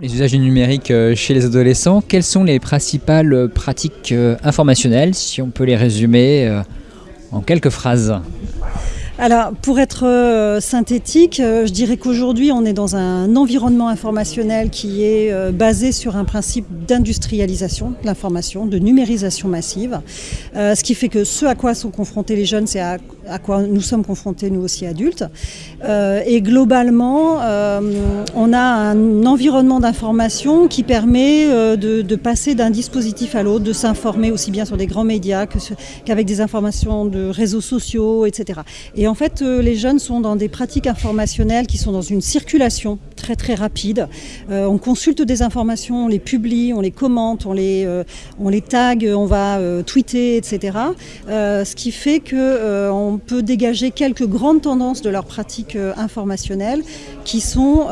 Les usages du numérique euh, chez les adolescents, quelles sont les principales pratiques euh, informationnelles, si on peut les résumer euh, en quelques phrases? Alors, pour être euh, synthétique, euh, je dirais qu'aujourd'hui, on est dans un environnement informationnel qui est euh, basé sur un principe d'industrialisation de l'information, de numérisation massive, ce qui fait que ce à quoi sont confrontés les jeunes, c'est à, quoi nous sommes confrontés nous aussi adultes. et globalement, on a un environnement d'information qui permet de, passer d'un dispositif à l'autre, de s'informer aussi bien sur des grands médias qu'avec des informations de réseaux sociaux, etc. Et en fait, euh, les jeunes sont dans des pratiques informationnelles qui sont dans une circulation très très rapide. Euh, on consulte des informations, on les publie, on les commente, on les, euh, on les tag, on va tweeter, etc. ce qui fait qu'on peut dégager quelques grandes tendances de leurs pratiques informationnelles qui sont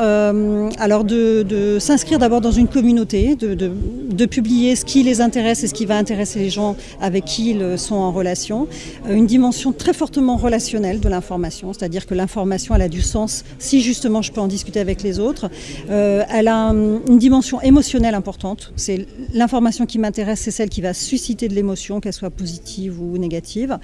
alors de, s'inscrire d'abord dans une communauté, de, de, publier ce qui les intéresse et ce qui va intéresser les gens avec qui ils sont en relation. une dimension très fortement relationnelle de l'information, c'est-à-dire que l'information elle a du sens si justement je peux en discuter avec les autres. Euh, elle a une dimension émotionnelle importante. C'est l'information qui m'intéresse, c'est celle qui va susciter de l'émotion, qu'elle soit positive ou négative.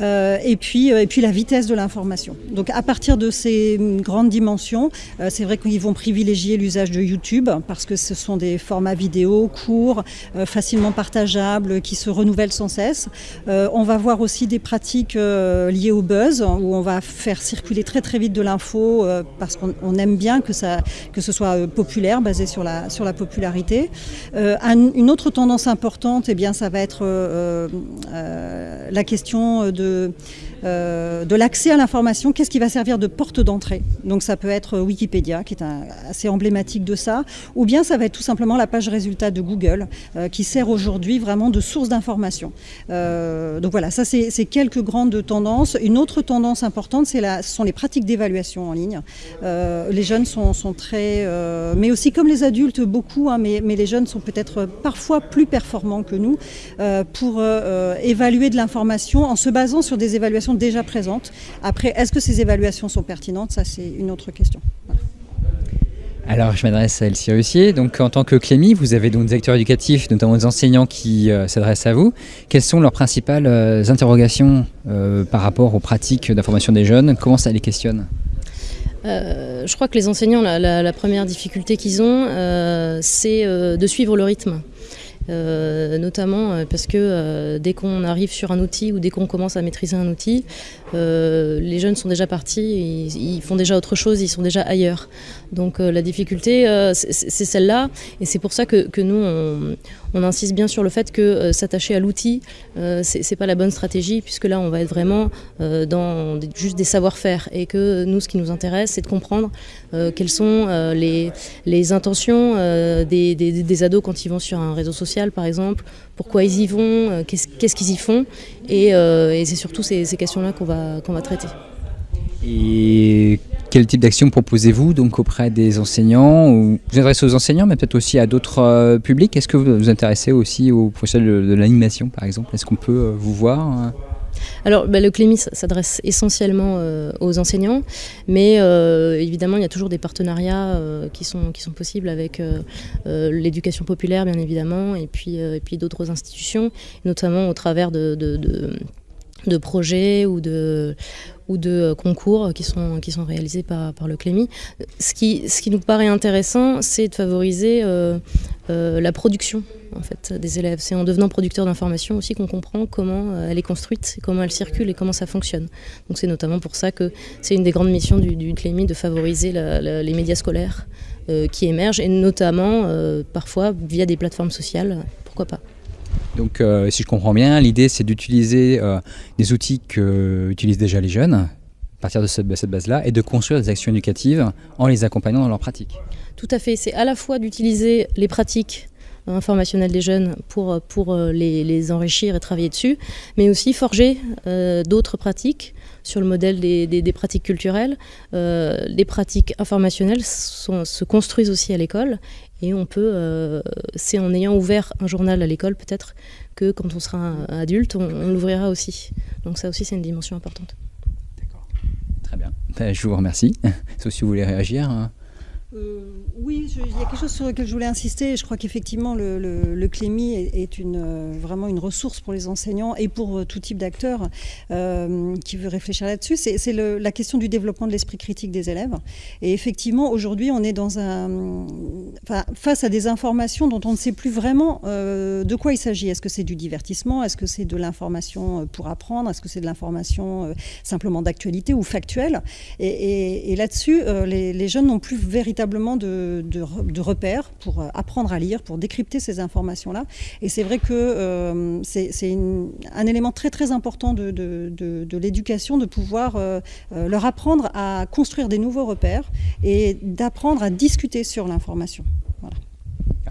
Euh, et puis euh, et puis la vitesse de l'information. Donc à partir de ces grandes dimensions, c'est vrai qu'ils vont privilégier l'usage de YouTube parce que ce sont des formats vidéo courts, facilement partageables, qui se renouvellent sans cesse. on va voir aussi des pratiques liées au buzz où on va faire circuler très très vite de l'info parce qu'on aime bien que, ça, que ce soit euh, populaire, basé sur la, sur la popularité. Euh, une autre tendance importante, eh bien, ça va être la question de euh, de l'accès à l'information, qu'est-ce qui va servir de porte d'entrée? Donc ça peut être Wikipédia, qui est assez emblématique de ça, ou bien ça va être tout simplement la page résultat de Google, euh, qui sert aujourd'hui vraiment de source d'information. Euh, donc voilà, ça c'est quelques grandes tendances. Une autre tendance importante, ce sont les pratiques d'évaluation en ligne. les jeunes sont, très, mais aussi comme les adultes, beaucoup, hein, mais, les jeunes sont peut-être parfois plus performants que nous pour évaluer de l'information en se basant sur des évaluations déjà présentes. Après, est-ce que ces évaluations sont pertinentes? Ça, c'est une autre question. Alors, je m'adresse à Elsie Russier. Donc, en tant que Clémy, vous avez donc des acteurs éducatifs, notamment des enseignants qui euh, s'adressent à vous. Quelles sont leurs principales euh, interrogations euh, par rapport aux pratiques d'information des jeunes? Comment ça les questionne? Je crois que les enseignants, la première difficulté qu'ils ont, c'est de suivre le rythme. Euh, notamment euh, parce que euh, dès qu'on arrive sur un outil ou dès qu'on commence à maîtriser un outil, les jeunes sont déjà partis, ils, font déjà autre chose, ils sont déjà ailleurs. Donc la difficulté, c'est celle-là, et c'est pour ça que, nous, on, insiste bien sur le fait que s'attacher à l'outil, c'est pas la bonne stratégie, puisque là, on va être vraiment dans juste des savoir-faire. Et que nous, ce qui nous intéresse, c'est de comprendre quelles sont les, intentions des, ados quand ils vont sur un réseau social, par exemple, pourquoi ils y vont, qu'est-ce qu'ils y font. Et, et c'est surtout ces, questions-là qu'on va, qu'on va traiter. Et quel type d'action proposez-vous donc auprès des enseignants ou Vous adressez aux enseignants, mais peut-être aussi à d'autres euh, publics. Est-ce que vous vous intéressez aussi aux professionnels de, l'animation, par exemple? Est-ce qu'on peut euh, vous voir alors, bah, le Clémis s'adresse essentiellement euh, aux enseignants, mais évidemment, il y a toujours des partenariats qui, sont, qui sont possibles avec l'éducation populaire, bien évidemment, et puis, et puis d'autres institutions, notamment au travers de projets ou de, ou de concours qui sont, qui sont réalisés par, le Clémy. Ce qui, ce qui nous paraît intéressant, c'est de favoriser euh, euh, la production en fait, des élèves. C'est en devenant producteur d'information aussi qu'on comprend comment euh, elle est construite, comment elle circule et comment ça fonctionne. Donc c'est notamment pour ça que c'est une des grandes missions du, du Clémy de favoriser les médias scolaires qui émergent et notamment parfois via des plateformes sociales, pourquoi pas? Donc, euh, si je comprends bien, l'idée c'est d'utiliser euh, des outils que utilisent déjà les jeunes, à partir de cette, base-là, et de construire des actions éducatives en les accompagnant dans leur pratique. Tout à fait. C'est à la fois d'utiliser les pratiques informationnelles des jeunes pour, pour euh, les, enrichir et travailler dessus, mais aussi forger d'autres pratiques sur le modèle des, pratiques culturelles. les pratiques informationnelles se construisent aussi à l'école et on peut, euh, c'est en ayant ouvert un journal à l'école peut-être que quand on sera adulte, on, l'ouvrira aussi. Donc ça aussi c'est une dimension importante. D'accord, très Ben, je vous remercie. Sauf si vous voulez réagir. Hein. Euh, oui, il y a quelque chose sur lequel je voulais insister. Je crois qu'effectivement, le, le, est, euh, vraiment une ressource pour les enseignants et pour euh, tout type d'acteurs qui veut réfléchir là-dessus. C'est la question du développement de l'esprit critique des élèves. Et effectivement, aujourd'hui, on est face à des informations dont on ne sait plus vraiment de quoi il s'agit. Est-ce que c'est du divertissement? Est-ce que c'est de l'information pour apprendre? Est-ce que c'est de l'information simplement d'actualité ou factuelle? Et, là-dessus, les jeunes n'ont plus véritablement de, repères pour euh, apprendre à lire, pour décrypter ces informations-là. Et c'est vrai que euh, c'est un élément très très important de, l'éducation de pouvoir euh, leur apprendre à construire des nouveaux repères et d'apprendre à discuter sur l'information. Voilà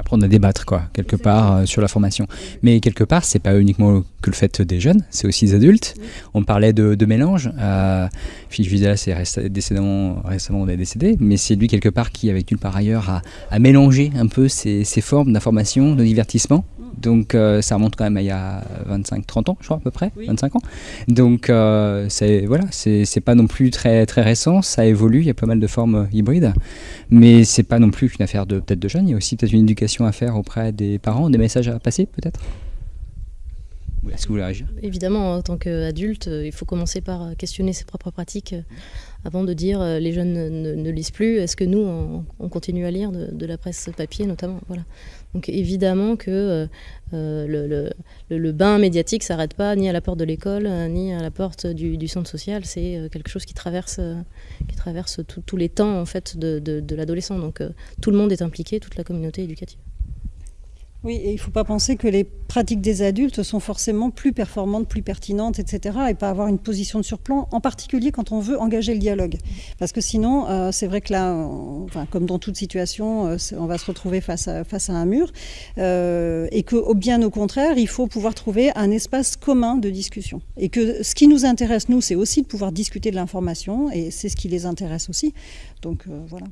apprendre à débattre quoi quelque part euh, sur la formation. Mais quelque part c'est pas uniquement que le fait des jeunes c'est aussi des adultes. On parlait de, mélange euh, Philippe Vidal c'est récemment récemment on est décédé mais c'est lui quelque part qui avec par ailleurs à, à mélanger un peu ces, ces formes d'information de divertissement donc euh, ça remonte quand même à il y a 25-30 ans, je crois à peu près, 25 ans. Donc euh, c'est voilà, c'est pas non plus très très récent, ça évolue, il y a pas mal de formes hybrides, mais c'est pas non plus qu'une affaire de peut-être de jeunes, il y a aussi peut-être une éducation à faire auprès des parents, des messages à passer peut-être? Est-ce que vous voulez réagir? Évidemment, en tant qu'adulte, euh, il faut commencer par questionner ses propres pratiques avant de dire les jeunes ne, lisent plus. Est-ce que nous, on, continue à lire de, de, la presse papier notamment voilà. Donc évidemment que euh, euh, le, bain médiatique s'arrête pas ni à la porte de l'école, euh, ni à la porte du, centre social. C'est quelque chose qui traverse, qui traverse tous les temps en fait de l'adolescent. Donc tout le monde est impliqué, toute la communauté éducative. Oui, il ne faut pas penser que les pratiques des adultes sont forcément plus performantes, plus pertinentes, etc. et pas avoir une position de surplomb, en particulier quand on veut engager le dialogue. Parce que sinon, euh, c'est vrai que là, enfin, comme dans toute situation, euh, on va se retrouver face à, face à un mur. Euh, et que, bien au contraire, il faut pouvoir trouver un espace commun de discussion. Et que ce qui nous intéresse, nous, c'est aussi de pouvoir discuter de l'information, et c'est ce qui les intéresse aussi. Donc voilà.